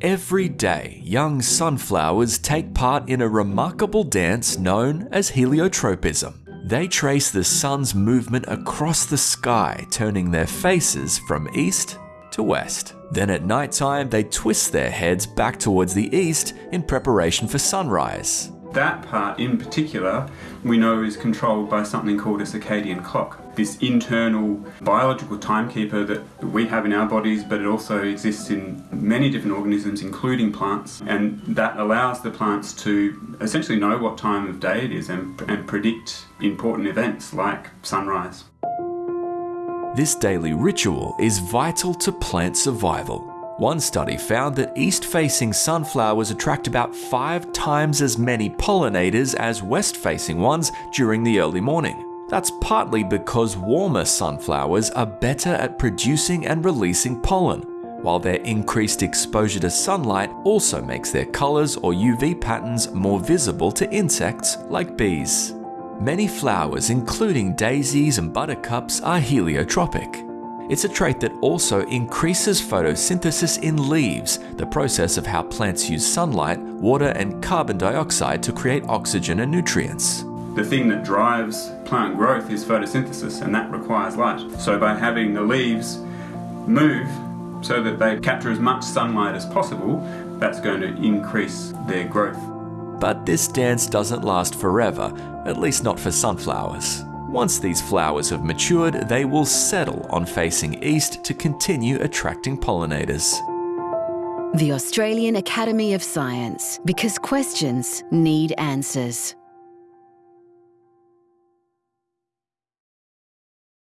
Every day, young sunflowers take part in a remarkable dance known as heliotropism. They trace the sun's movement across the sky, turning their faces from east to west. Then at night time, they twist their heads back towards the east in preparation for sunrise. That part in particular we know is controlled by something called a circadian clock. This internal biological timekeeper that we have in our bodies, but it also exists in many different organisms, including plants, and that allows the plants to essentially know what time of day it is and, and predict important events like sunrise. This daily ritual is vital to plant survival. One study found that east-facing sunflowers attract about five times as many pollinators as west-facing ones during the early morning. That's partly because warmer sunflowers are better at producing and releasing pollen, while their increased exposure to sunlight also makes their colours or UV patterns more visible to insects like bees. Many flowers, including daisies and buttercups, are heliotropic. It's a trait that also increases photosynthesis in leaves, the process of how plants use sunlight, water and carbon dioxide to create oxygen and nutrients. The thing that drives plant growth is photosynthesis and that requires light. So by having the leaves move so that they capture as much sunlight as possible, that's going to increase their growth. But this dance doesn't last forever, at least not for sunflowers. Once these flowers have matured, they will settle on facing east to continue attracting pollinators. The Australian Academy of Science, because questions need answers.